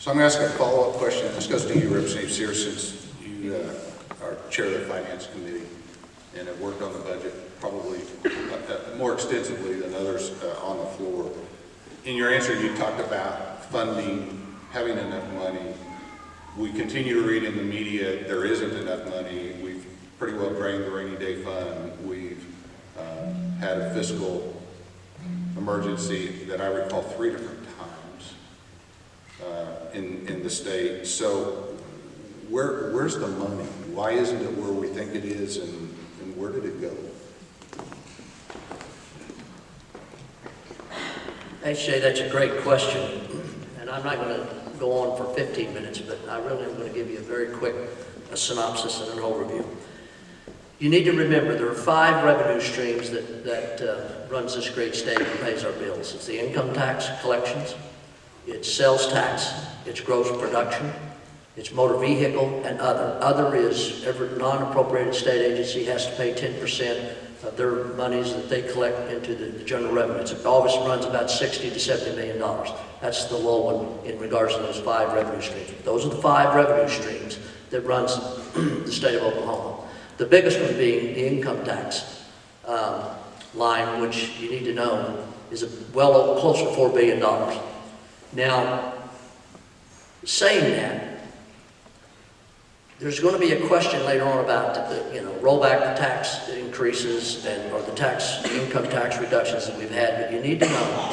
So I'm going to ask a follow-up question. This goes to you, Representative Sears, since you uh, are chair of the Finance Committee and have worked on the budget probably uh, more extensively than others uh, on the floor. In your answer, you talked about funding, having enough money. We continue to read in the media, there isn't enough money. We've pretty well drained the rainy day fund. We've uh, had a fiscal emergency that I recall three different times in, in the state. So where, where's the money? Why isn't it where we think it is and, and where did it go? Hey that's a great question, and I'm not going to go on for 15 minutes, but I really am going to give you a very quick a synopsis and an overview. You need to remember there are five revenue streams that, that uh, runs this great state and pays our bills. It's the income tax collections, it's sales tax, it's gross production, it's motor vehicle, and other. Other is every non-appropriated state agency has to pay 10% of their monies that they collect into the, general revenue. It always runs about 60 to 70 million dollars. That's the low one in regards to those five revenue streams. Those are the five revenue streams that runs the state of Oklahoma. The biggest one being the income tax um, line, which you need to know is a, well close to $4 billion. Now, saying that, there's going to be a question later on about, the, you know, roll back the tax increases and, or the tax, income tax reductions that we've had, but you need to know,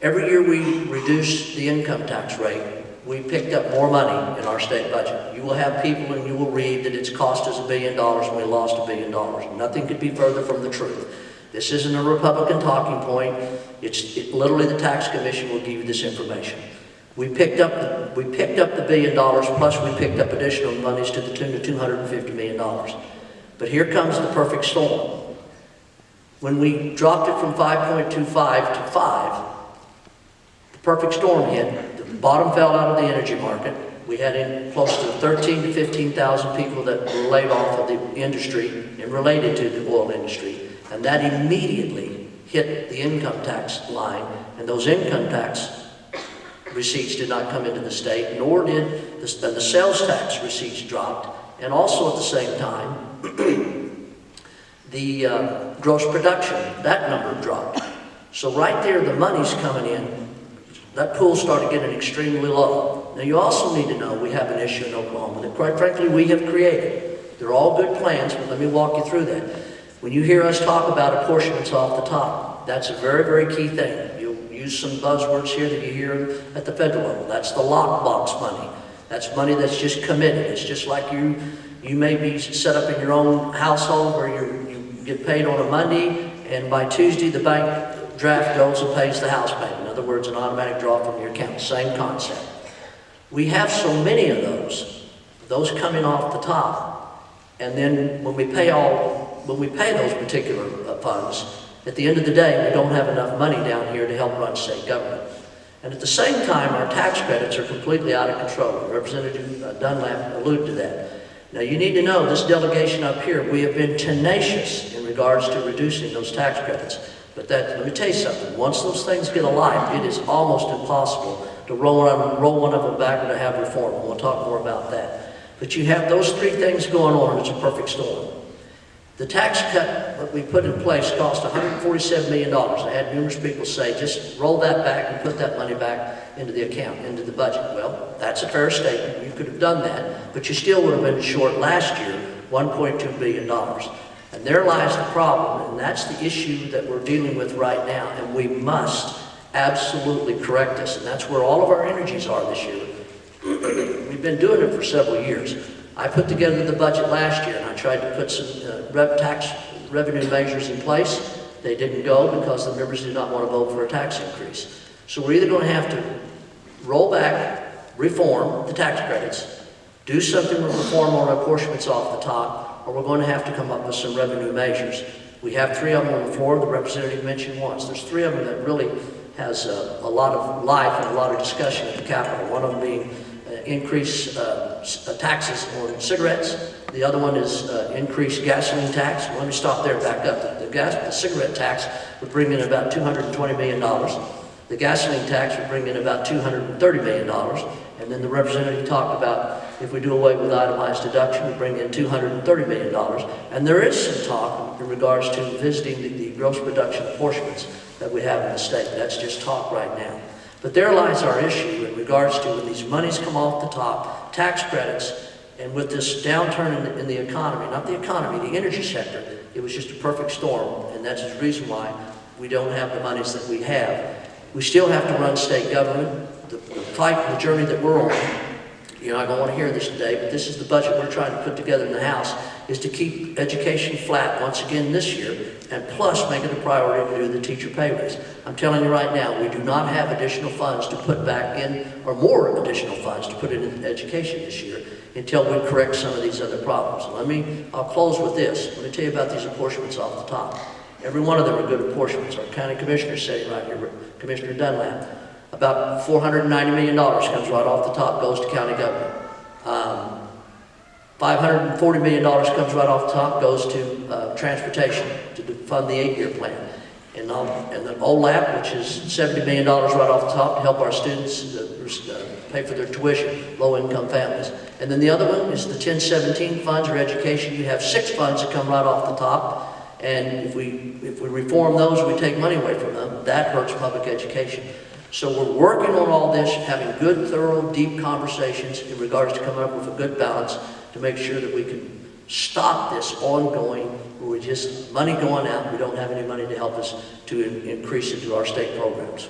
every year we reduce the income tax rate, we picked up more money in our state budget. You will have people and you will read that it's cost us a billion dollars and we lost a billion dollars. Nothing could be further from the truth. This isn't a Republican talking point. It's it, literally the tax commission will give you this information. We picked up the, we picked up the billion dollars plus we picked up additional monies to the tune of 250 million dollars. But here comes the perfect storm. When we dropped it from 5.25 to 5, the perfect storm hit The bottom fell out of the energy market. We had in close to 13 to 15,000 people that were laid off of the industry and related to the oil industry. And that immediately hit the income tax line. And those income tax receipts did not come into the state, nor did the, the sales tax receipts dropped. And also at the same time, the uh, gross production, that number dropped. So right there, the money's coming in that pool started getting extremely low. Now you also need to know we have an issue in Oklahoma that quite frankly we have created. They're all good plans, but let me walk you through that. When you hear us talk about apportionments off the top, that's a very, very key thing. You'll use some buzzwords here that you hear at the federal level. That's the lockbox money. That's money that's just committed. It's just like you, you may be set up in your own household where you you get paid on a Monday, and by Tuesday the bank draft goes and pays the house payment. In other words, an automatic draw from your account. Same concept. We have so many of those, those coming off the top. And then when we pay all, when we pay those particular uh, funds, at the end of the day, we don't have enough money down here to help run state government. And at the same time, our tax credits are completely out of control. Representative uh, Dunlap alluded to that. Now you need to know, this delegation up here, we have been tenacious in regards to reducing those tax credits. But that, let me tell you something, once those things get alive, it is almost impossible to roll, one, roll one of them back or to have reform. We'll talk more about that. But you have those three things going on, and it's a perfect storm. The tax cut that we put in place cost $147 million. I had numerous people say, just roll that back and put that money back into the account, into the budget. Well, that's a fair statement. You could have done that, but you still would have been short last year $1.2 billion. And there lies the problem, and that's the issue that we're dealing with right now, and we must absolutely correct this, and that's where all of our energies are this year. We've been doing it for several years. I put together the budget last year, and I tried to put some uh, rev tax revenue measures in place. They didn't go because the members did not want to vote for a tax increase. So we're either going to have to roll back, reform the tax credits, do something with reform on apportionments off the top, or we're going to have to come up with some revenue measures. We have three of them on the floor. The representative mentioned once. There's three of them that really has a, a lot of life and a lot of discussion at the Capitol. One of them being increase uh, uh taxes on cigarettes. The other one is uh, increased gasoline tax. Let me stop there back up. The, the, gas, the cigarette tax would bring in about $220 million. The gasoline tax would bring in about $230 million. And then the representative talked about if we do away with itemized deduction, we bring in $230 million. And there is some talk in regards to visiting the, the gross production apportionments that we have in the state. That's just talk right now. But there lies our issue in regards to when these monies come off the top, tax credits, and with this downturn in the, in the economy, not the economy, the energy sector, it was just a perfect storm, and that's the reason why we don't have the monies that we have. We still have to run state government. The, the fight, the journey that we're on, you're not going to want to hear this today, but this is the budget we're trying to put together in the House, is to keep education flat once again this year, and plus make it a priority to do the teacher pay raise. I'm telling you right now, we do not have additional funds to put back in, or more additional funds to put in education this year, until we correct some of these other problems. Let me, I'll close with this. Let me tell you about these apportionments off the top. Every one of them are good apportionments. Our county commissioner sitting right here, Commissioner Dunlap. About $490 million comes right off the top, goes to county government. Um, $540 million comes right off the top, goes to uh, transportation to fund the eight-year plan. And, um, and the OHLAP, which is $70 million right off the top to help our students uh, uh, pay for their tuition, low-income families. And then the other one is the 1017 funds or education. You have six funds that come right off the top. And if we, if we reform those, we take money away from them, that hurts public education. So we're working on all this, having good, thorough, deep conversations in regards to coming up with a good balance to make sure that we can stop this ongoing, where we just, money going out, we don't have any money to help us to in- increase through our state programs.